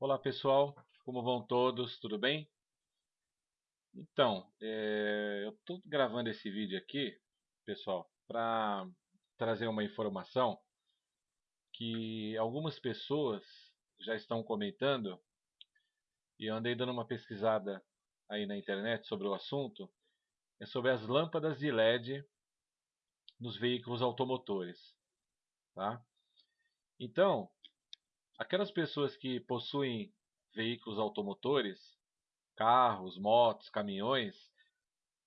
Olá pessoal, como vão todos? Tudo bem? Então, é, eu estou gravando esse vídeo aqui, pessoal, para trazer uma informação que algumas pessoas já estão comentando e eu andei dando uma pesquisada aí na internet sobre o assunto, é sobre as lâmpadas de LED nos veículos automotores. Tá? Então, aquelas pessoas que possuem veículos automotores, carros, motos, caminhões,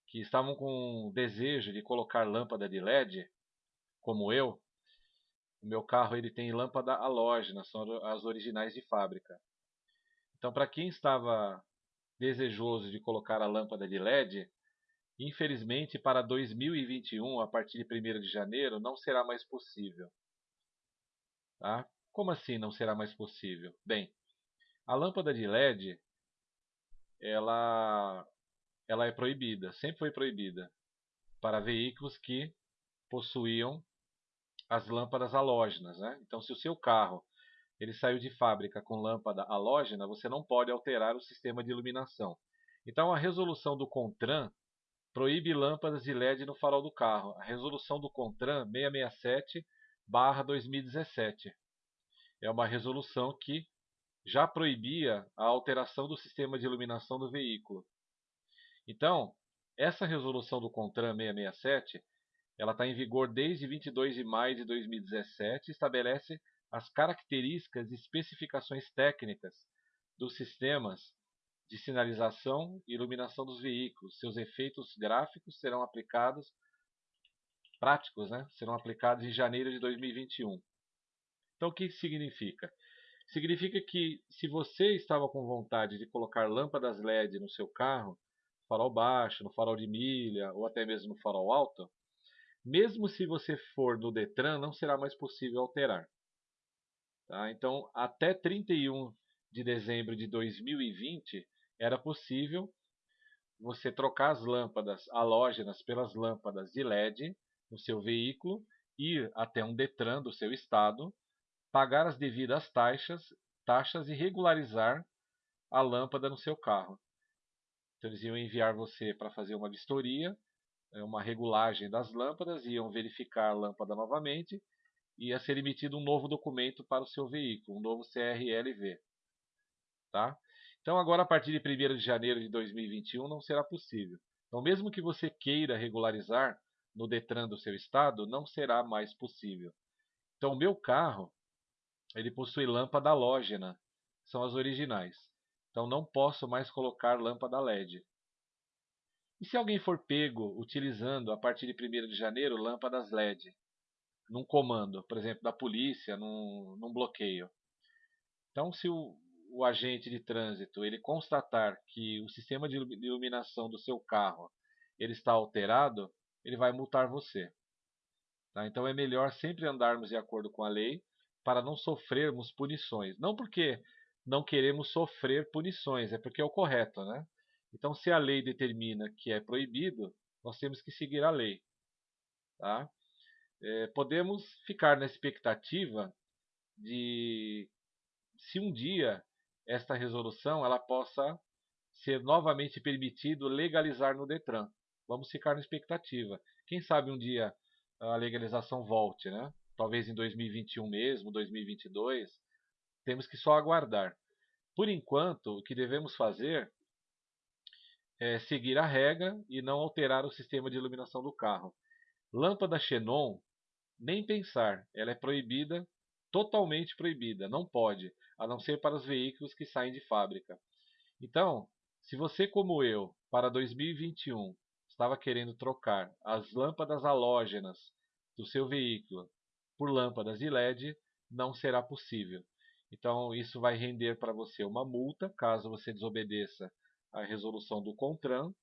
que estavam com desejo de colocar lâmpada de LED, como eu, o meu carro ele tem lâmpada halógena, são as originais de fábrica. Então, para quem estava desejoso de colocar a lâmpada de LED, infelizmente para 2021, a partir de 1 de janeiro, não será mais possível. Tá? Como assim não será mais possível? Bem, a lâmpada de LED ela, ela é proibida, sempre foi proibida para veículos que possuíam as lâmpadas halógenas. Né? Então, se o seu carro ele saiu de fábrica com lâmpada halógena, você não pode alterar o sistema de iluminação. Então, a resolução do CONTRAN proíbe lâmpadas de LED no farol do carro. A resolução do CONTRAN 667/2017 é uma resolução que já proibia a alteração do sistema de iluminação do veículo. Então, essa resolução do CONTRAN 667 ela está em vigor desde 22 de maio de 2017 e estabelece as características e especificações técnicas dos sistemas de sinalização e iluminação dos veículos. Seus efeitos gráficos serão aplicados, práticos, né? serão aplicados em janeiro de 2021. Então, o que isso significa? Significa que se você estava com vontade de colocar lâmpadas LED no seu carro, farol baixo, no farol de milha ou até mesmo no farol alto, mesmo se você for no Detran, não será mais possível alterar. Tá? Então, até 31 de dezembro de 2020, era possível você trocar as lâmpadas halógenas pelas lâmpadas de LED no seu veículo, ir até um Detran do seu estado pagar as devidas taxas, taxas e regularizar a lâmpada no seu carro. Então eles iam enviar você para fazer uma vistoria, é, uma regulagem das lâmpadas, iam verificar a lâmpada novamente e ia ser emitido um novo documento para o seu veículo, um novo CRLV. Tá? Então agora a partir de 1 de janeiro de 2021 não será possível. Então mesmo que você queira regularizar no Detran do seu estado, não será mais possível. Então o meu carro, ele possui lâmpada halógena, são as originais. Então não posso mais colocar lâmpada LED. E se alguém for pego utilizando a partir de 1 de janeiro lâmpadas LED, num comando, por exemplo, da polícia, num, num bloqueio. Então, se o, o, agente de trânsito ele constatar que o sistema de iluminação do seu carro ele está alterado, ele vai multar você. Tá? Então é melhor sempre andarmos de acordo com a lei para não sofrermos punições. Não porque não queremos sofrer punições, é porque é o correto, né? Então, se a lei determina que é proibido, nós temos que seguir a lei. Tá? É, podemos ficar na expectativa de, se um dia esta resolução ela possa ser novamente permitido legalizar no Detran. Vamos ficar na expectativa. Quem sabe um dia a legalização volte, né? Talvez em 2021 mesmo, 2022. Temos que só aguardar. Por enquanto, o que devemos fazer é seguir a regra e não alterar o sistema de iluminação do carro. Lâmpada xenon, nem pensar, ela é proibida, totalmente proibida, não pode, a não ser para os veículos que saem de fábrica. Então, se você como eu, para 2021, estava querendo trocar as lâmpadas halógenas do seu veículo por lâmpadas de LED, não será possível. Então, isso vai render para você uma multa, caso você desobedeça a resolução do CONTRAN,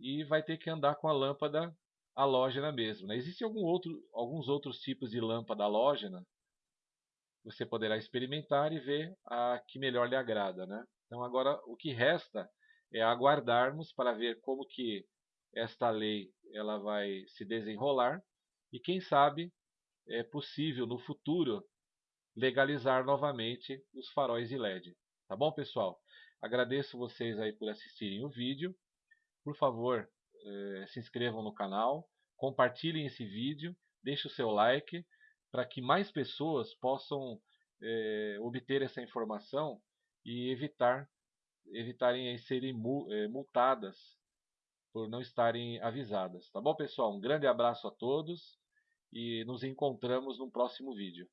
e vai ter que andar com a lâmpada halógena mesmo. Né? Existem algum outro, alguns outros tipos de lâmpada halógena, você poderá experimentar e ver a que melhor lhe agrada. Né? Então, agora, o que resta é aguardarmos para ver como que esta lei ela vai se desenrolar, e quem sabe é possível no futuro legalizar novamente os faróis de LED. Tá bom, pessoal? Agradeço vocês aí por assistirem o vídeo. Por favor, eh, se inscrevam no canal, compartilhem esse vídeo, deixem o seu like para que mais pessoas possam eh, obter essa informação e evitar evitarem serem eh, multadas por não estarem avisadas. Tá bom, pessoal? Um grande abraço a todos e nos encontramos no próximo vídeo.